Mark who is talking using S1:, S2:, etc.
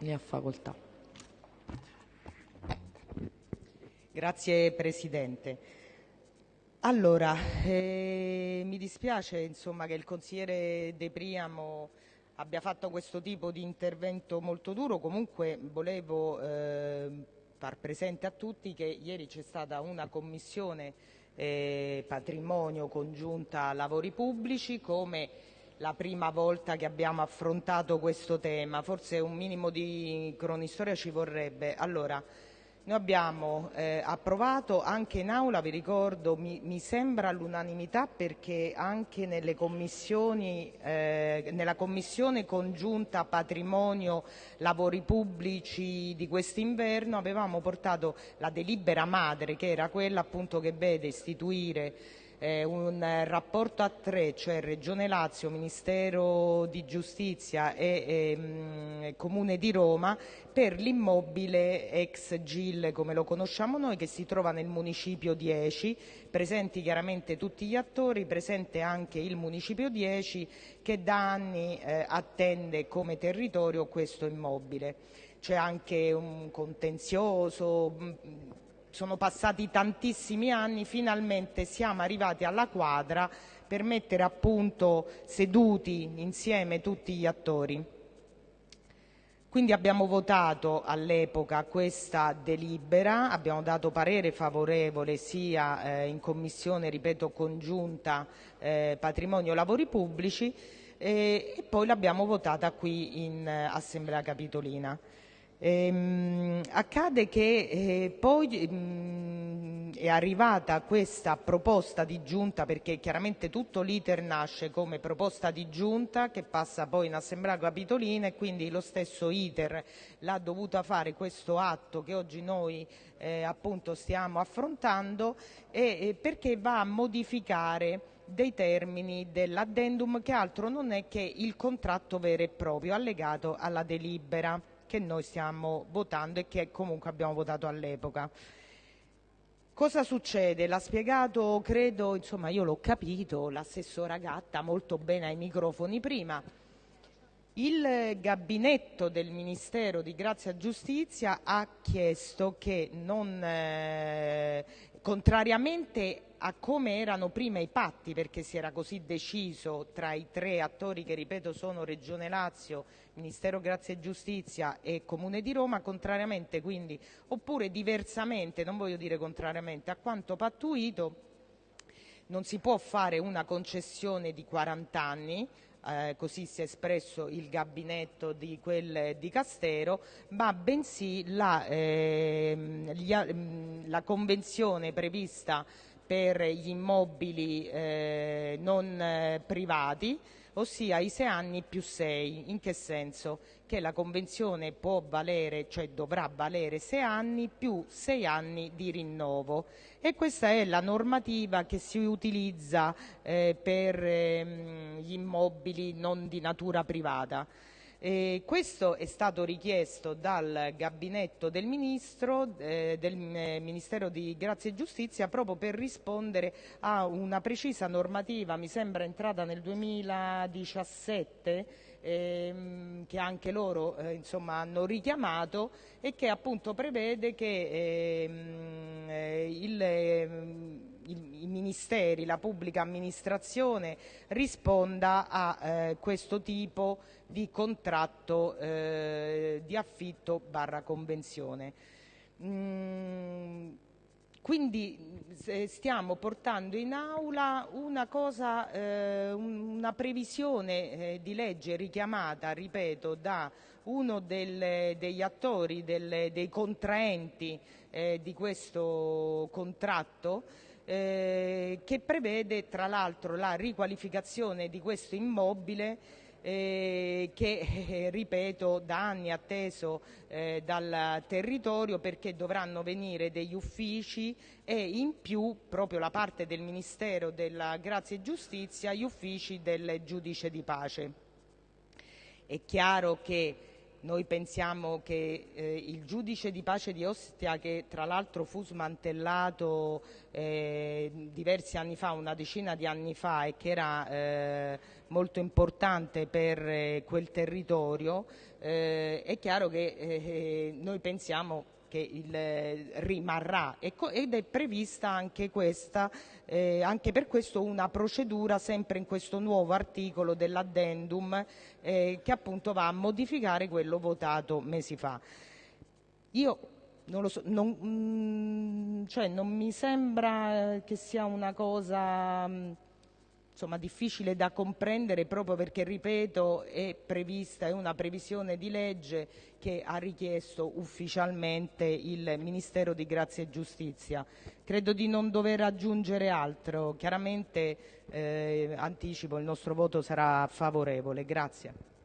S1: Ne ha facoltà.
S2: Grazie Presidente. Allora, eh, mi dispiace insomma, che il consigliere De Priamo abbia fatto questo tipo di intervento molto duro, comunque volevo eh, far presente a tutti che ieri c'è stata una commissione eh, patrimonio congiunta lavori pubblici come la prima volta che abbiamo affrontato questo tema, forse un minimo di cronistoria ci vorrebbe. Allora, noi abbiamo eh, approvato anche in aula, vi ricordo, mi, mi sembra all'unanimità perché anche eh, nella commissione congiunta patrimonio lavori pubblici di quest'inverno avevamo portato la delibera madre che era quella appunto che vede istituire eh, un rapporto a tre, cioè Regione Lazio, Ministero di Giustizia e, e mh, Comune di Roma, per l'immobile ex GIL come lo conosciamo noi che si trova nel municipio 10, presenti chiaramente tutti gli attori, presente anche il municipio 10 che da anni eh, attende come territorio questo immobile. C'è anche un contenzioso, sono passati tantissimi anni, finalmente siamo arrivati alla quadra per mettere a punto seduti insieme tutti gli attori. Quindi abbiamo votato all'epoca questa delibera, abbiamo dato parere favorevole sia eh, in commissione, ripeto, congiunta eh, patrimonio lavori pubblici eh, e poi l'abbiamo votata qui in eh, Assemblea Capitolina. Ehm, accade che eh, poi mh, mm, è arrivata questa proposta di giunta perché chiaramente tutto l'iter nasce come proposta di giunta che passa poi in assemblea capitolina e quindi lo stesso iter l'ha dovuta fare questo atto che oggi noi eh, appunto stiamo affrontando e, e perché va a modificare dei termini dell'addendum che altro non è che il contratto vero e proprio allegato alla delibera che noi stiamo votando e che comunque abbiamo votato all'epoca. Cosa succede? L'ha spiegato, credo, insomma io l'ho capito, l'assessora Gatta molto bene ai microfoni prima. Il gabinetto del Ministero di Grazia e Giustizia ha chiesto che non, eh, contrariamente a come erano prima i patti, perché si era così deciso tra i tre attori che ripeto sono Regione Lazio, Ministero Grazia e Giustizia e Comune di Roma, contrariamente quindi, oppure diversamente, non voglio dire contrariamente, a quanto pattuito non si può fare una concessione di 40 anni, eh, così si è espresso il gabinetto di quel di Castero, ma bensì la, eh, gli, la convenzione prevista per gli immobili eh, non eh, privati, ossia i sei anni più sei. In che senso? Che la convenzione può valere, cioè dovrà valere sei anni più sei anni di rinnovo e questa è la normativa che si utilizza eh, per ehm, gli immobili non di natura privata. Eh, questo è stato richiesto dal gabinetto del Ministro, eh, del eh, Ministero di Grazia e Giustizia, proprio per rispondere a una precisa normativa, mi sembra entrata nel 2017, ehm, che anche loro eh, insomma, hanno richiamato e che appunto prevede che ehm, eh, il, ehm, i ministeri, la pubblica amministrazione risponda a eh, questo tipo di contratto eh, di affitto barra convenzione. Mm, quindi stiamo portando in aula una, cosa, eh, una previsione eh, di legge richiamata, ripeto, da uno del, degli attori, del, dei contraenti eh, di questo contratto eh, che prevede tra l'altro la riqualificazione di questo immobile eh, che, eh, ripeto, da anni atteso eh, dal territorio perché dovranno venire degli uffici e in più proprio la parte del Ministero della Grazia e Giustizia gli uffici del giudice di pace. È chiaro che noi pensiamo che eh, il giudice di pace di Ostia, che tra l'altro fu smantellato eh, diversi anni fa, una decina di anni fa, e che era eh, molto importante per eh, quel territorio, eh, è chiaro che eh, noi pensiamo che il, rimarrà ecco, ed è prevista anche questa, eh, anche per questo una procedura sempre in questo nuovo articolo dell'addendum eh, che appunto va a modificare quello votato mesi fa. Io non lo so, non, mm, cioè non mi sembra che sia una cosa... Mm, insomma, difficile da comprendere proprio perché, ripeto, è prevista, è una previsione di legge che ha richiesto ufficialmente il Ministero di Grazia e Giustizia. Credo di non dover aggiungere altro. Chiaramente eh, anticipo il nostro voto sarà favorevole. Grazie.